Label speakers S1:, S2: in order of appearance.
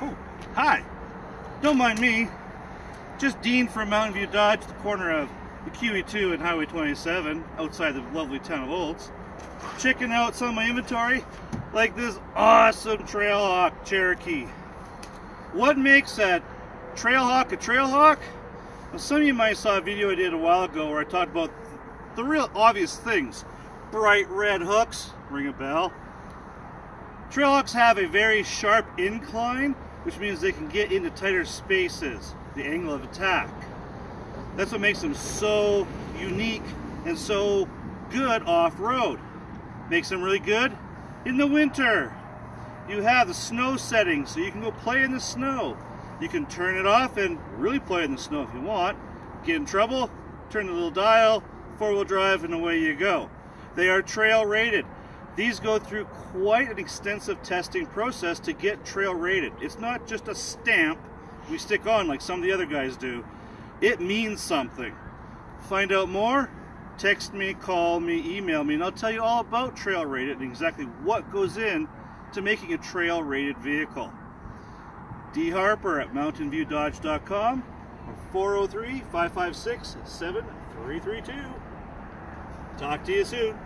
S1: Oh, hi. Don't mind me. Just Dean from Mountain View Dodge, the corner of the QE2 and Highway 27, outside the lovely town of Olds. Checking out some of my inventory, like this awesome Trailhawk Cherokee. What makes that Trailhawk a Trailhawk? Well, some of you might saw a video I did a while ago where I talked about the real obvious things. Bright red hooks, ring a bell. Trailhawks have a very sharp incline, which means they can get into tighter spaces, the angle of attack. That's what makes them so unique and so good off-road. Makes them really good in the winter. You have the snow setting, so you can go play in the snow. You can turn it off and really play in the snow if you want. Get in trouble, turn the little dial, four-wheel drive, and away you go. They are trail rated. These go through quite an extensive testing process to get trail rated. It's not just a stamp we stick on like some of the other guys do. It means something. Find out more, text me, call me, email me, and I'll tell you all about trail rated and exactly what goes in to making a trail rated vehicle. D Harper at mountainviewdodge.com or 403 556 7332. Talk to you soon.